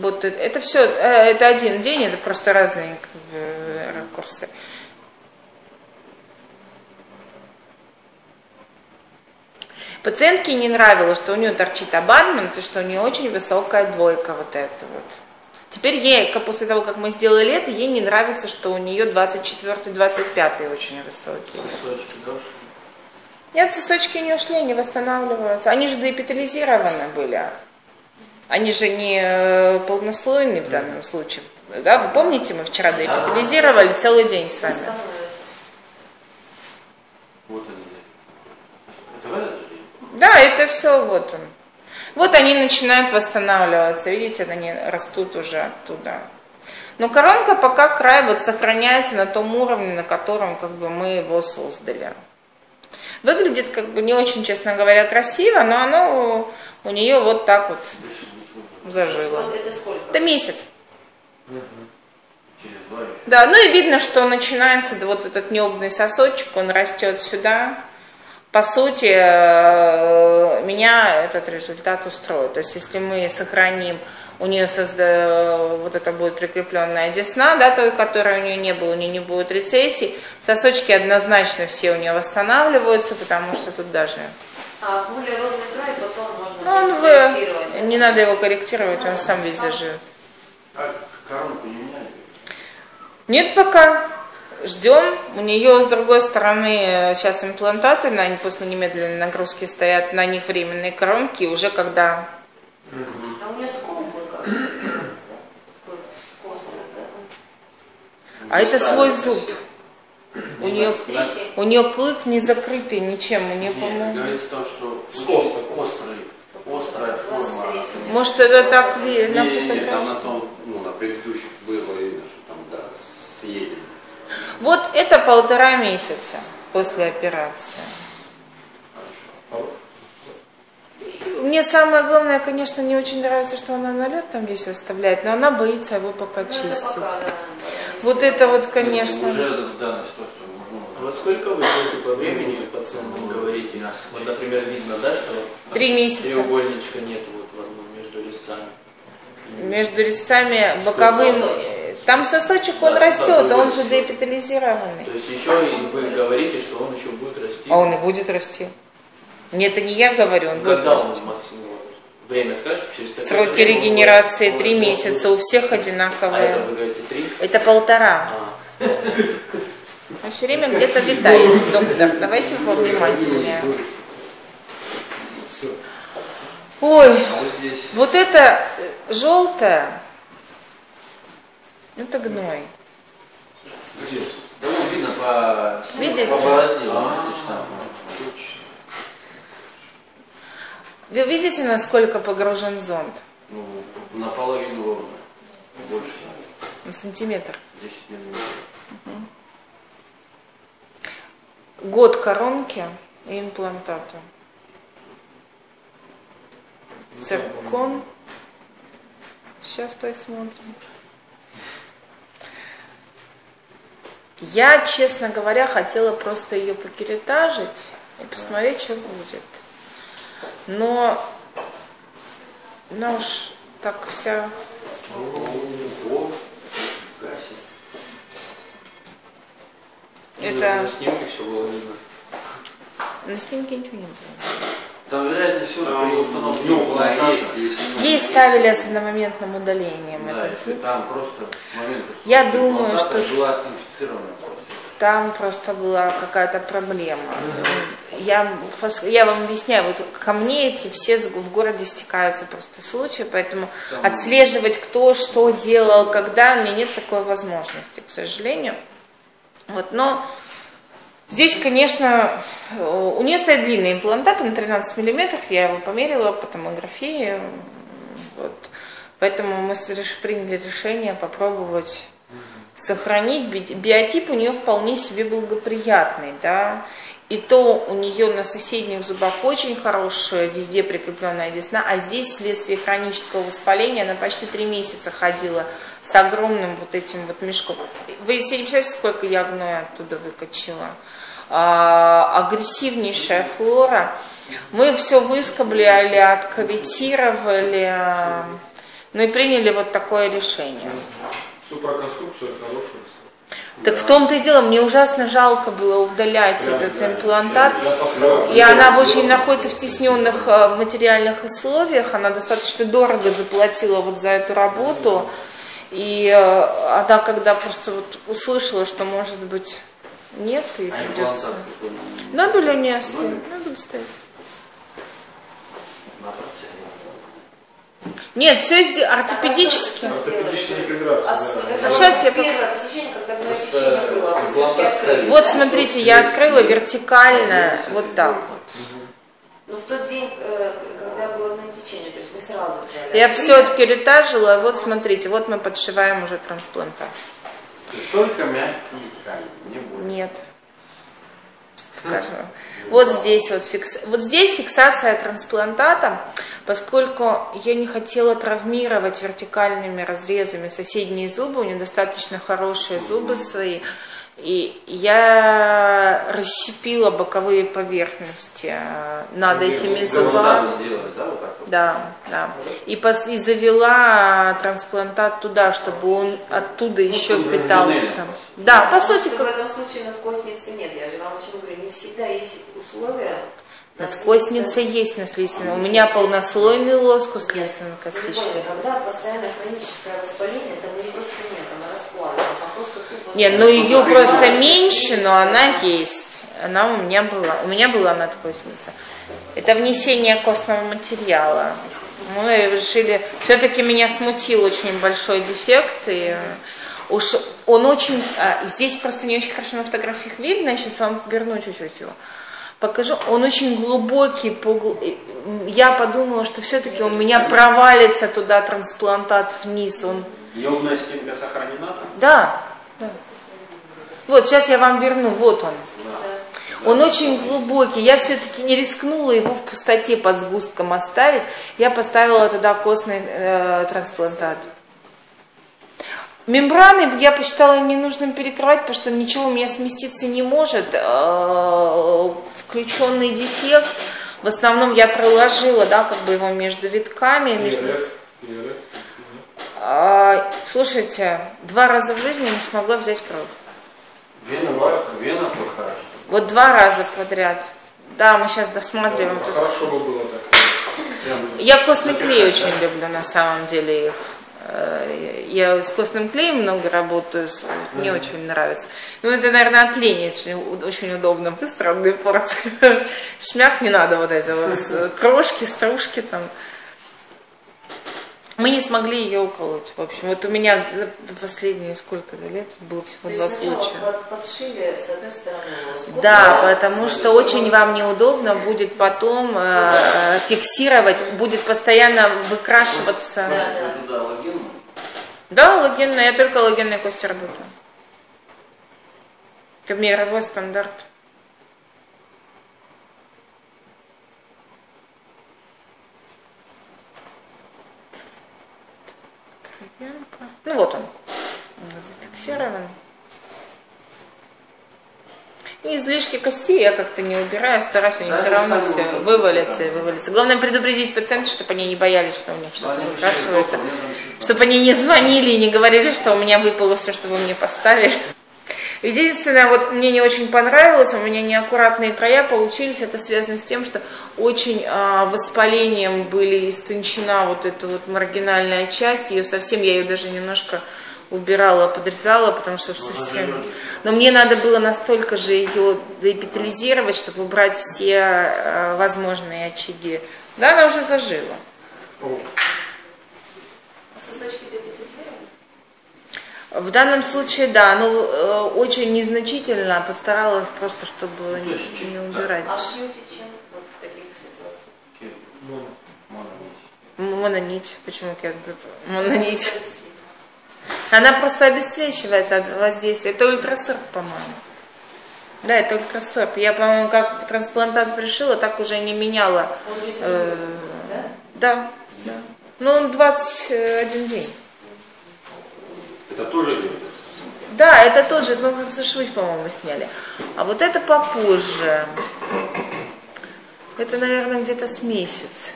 Вот это, все, э, это один день, это просто разные как бы, ракурсы. Пациентке не нравилось, что у нее торчит абатмент, и что у нее очень высокая двойка вот эта вот. Теперь ей, после того, как мы сделали это, ей не нравится, что у нее 24-25 очень высокие. Сосочки дошли. Нет, сосочки не ушли, они восстанавливаются. Они же деэпитализированы были. Они же не э, полнослойные в данном случае. Да, вы помните, мы вчера деэпитализировали целый день с вами. Вот они. Это этот же день? Да, это все вот он. Вот они начинают восстанавливаться, видите, они растут уже оттуда. Но коронка пока край вот сохраняется на том уровне, на котором как бы мы его создали. Выглядит как бы не очень, честно говоря, красиво, но оно у нее вот так вот зажило. Вот это сколько? Это месяц. Через два еще. Да, ну и видно, что начинается вот этот необный сосочек, он растет сюда. По сути, э, меня этот результат устроит. То есть, если мы сохраним, у нее созда... вот это будет прикрепленная десна, да, той, которой у нее не было, у нее не будет рецессий, сосочки однозначно все у нее восстанавливаются, потому что тут даже... А более ровный край потом можно Ну, он вы... Не надо его корректировать, он сам везде живет. А коронку не меняли? Нет пока. Ждем. У нее с другой стороны сейчас имплантаты, на, после немедленной нагрузки стоят на них временные коронки. Уже когда... А у нее как? Да? А это свой зуб. У нее, у нее клык не закрытый ничем. У нее, по-моему... говорится о том, что Скос очень острый, острая форма. 23-м. Может, это так ви- на не, там фотографии? на том, ну, на предыдущих было видно, что там, да, съедено. Вот это полтора месяца после операции. Мне самое главное, конечно, не очень нравится, что она налет там весь оставляет, но она боится его пока Ну, чистить. пока, да, Вот это вот, конечно. Уже в данной ситуации Вот сколько вы будете по времени пациентам говорите? Вот, например, видно, да, что Три месяца. треугольничка нет вот в одном между резцами. Между резцами боковым. Там сосочек, он Да, растет, а он же еще. деэпитализированный. То есть еще и вы говорите, что он еще будет расти. А он и будет расти. Нет, это не я говорю, он будет Когда он расти. максимум? Время скажешь, через такое Сроки время регенерации три месяца, у всех А это одинаковые. вы говорите три? Это полтора. А, все время где-то витает, доктор. Давайте повнимательнее. Ой, вот это желтое, это гной. Видно по... Видите? Вы видите, насколько погружен зонд? Ну, наполовину. Больше. На сантиметр. 10 миллиметров. Год коронки и имплантата. Циркон. Сейчас посмотрим. Я, честно говоря, хотела просто ее покеретажить и посмотреть, что будет. Но она уж так вся... Это На снимке все было видно. на снимке ничего не было. Там, вероятнее всего, Там, при установке ну, была есть, если Ей ставили с одномоментным удалением Да, если там просто с момента Я думаю, что- была инфицирована просто. Там просто была какая-то проблема. Я, я вам объясняю, вот ко мне эти все в городе стекаются просто случаи, поэтому отслеживать, кто что делал, когда, у меня нет такой возможности, к сожалению. Вот, но здесь, конечно, э, у нее стоит длинный имплантат, он 13 миллиметров, я его померила по томографии. Вот. Поэтому мы приняли решение попробовать сохранить. Би- Биотип у нее вполне себе благоприятный, да. И то у нее на соседних зубах очень хорошая, везде прикрепленная десна, а здесь вследствие хронического воспаления она почти три месяца ходила с огромным вот этим вот мешком. Вы себе не представляете, сколько я гноя оттуда выкачила? А, агрессивнейшая флора. Мы все выскоблили, откавитировали, Ну и приняли вот такое решение. Супроконструкция хорошая. Так в том-то и дело, мне ужасно жалко было удалять этот имплантат. Я поставил. И она в очень находится в тесненных э, материальных условиях. Она достаточно дорого заплатила вот за эту работу. И э, она когда просто вот услышала, что может быть нет, и А придется. имплантат? Нобеля не оставит. Нобель стоит. На процессе. Нет, все здесь ортопедически. Ортопедическая интеграция, А да. с- А я пок- Просто а. Вот смотрите, я открыла вертикально вот так вот. Ну, в тот день, э, когда было одно течение, то есть не сразу взяли. Я все-таки ретажила, вот смотрите, вот мы подшиваем уже трансплантат. Только мягкие ткани, не больше. Нет. Скажу. Вот здесь вот, фикс... вот здесь фиксация трансплантата, поскольку я не хотела травмировать вертикальными разрезами соседние зубы, у нее достаточно хорошие зубы свои, и я расщепила боковые поверхности э, над этими зубами. Сделали, да, вот так вот? Да, да. И, пос- и завела трансплантат туда, чтобы он оттуда еще Ну, питался. Да, по сути, как в этом случае надкосницы нет. Я же вам очень говорю, не всегда есть условия. Надкосница есть наследственная. У меня полнослойный лоскус слизственно-костичный. Прикольно, когда постоянно хроническое воспаление, там ее просто нет, она расплавлена, там просто тупо... Не, ну ее просто меньше, но она есть. Она у меня была. У меня была надкосница. Это внесение костного материала. Мы решили, все-таки меня смутил очень большой дефект, и уж он очень, а, здесь просто не очень хорошо на фотографиях видно, я сейчас вам верну чуть-чуть его. Покажу, он очень глубокий, погл- я подумала, что все-таки у меня провалится туда трансплантат вниз, он Необная стенка сохранена там? да, да. Вот, сейчас я вам верну, вот он. Он очень глубокий. Я все-таки не рискнула его в пустоте под сгустком оставить. Я поставила туда костный э, трансплантат. Мембраны я посчитала ненужным перекрывать, потому что ничего у меня сместиться не может. Э, Включенный дефект. В основном я проложила, да, как бы его между витками. Между... А, слушайте, два раза в жизни не смогла взять кровь. Вена, вена плохая. Вот два раза подряд. Да, мы сейчас досматриваем. А тут. Хорошо бы было так. Я костный клей очень люблю на самом деле их. Э, Я с костным клеем много работаю, мне очень нравится. Ну, это, наверное, от лени, это очень удобно, быстро одной порции. Шмяк не надо вот эти вот крошки, стружки там. Мы не смогли ее уколоть. В общем, вот у меня за последние сколько лет было всего два случая. под- подшили с одной стороны лоскут, Да, потому что очень вам неудобно будет потом э, фиксировать, будет постоянно выкрашиваться. Да, да. Да, логенная, я только логенной кости работаю. Это мировой стандарт. Ну вот. Он зафиксирован. И излишки костей я как-то не убираю, стараюсь, они Да, все равно все вывалятся и вывалятся. Главное предупредить пациента, чтобы они не боялись, что у них что-то выкрашивается. Чтобы они не звонили и не говорили, что у меня выпало все, что вы мне поставили. Единственное, вот мне не очень понравилось, у меня неаккуратные края получились, это связано с тем, что очень а, воспалением были истончена вот эта вот маргинальная часть, ее совсем, я ее даже немножко убирала, подрезала, потому что уж совсем... Но мне надо было настолько же ее деэпитализировать, чтобы убрать все а, возможные очаги. Да, она уже зажила. Сосочки депитализированы? В данном случае, да, ну э, очень незначительно, постаралась просто, чтобы то не, есть не да. убирать. А шьете чем вот в таких ситуациях? Ну, Мононить. Мононить, почему кет Мононить. Она просто обесцвечивается от воздействия. Это ультрасорб, по-моему. Да, это ультрасорб. Я, по-моему, как трансплантат пришила, так уже не меняла. Он здесь Э, да? Да, да. Ну, он 21 день. Это тоже делается. Да, это тоже, ну, просто швы, по-моему, сняли. А вот это попозже. Это, наверное, где-то с месяц.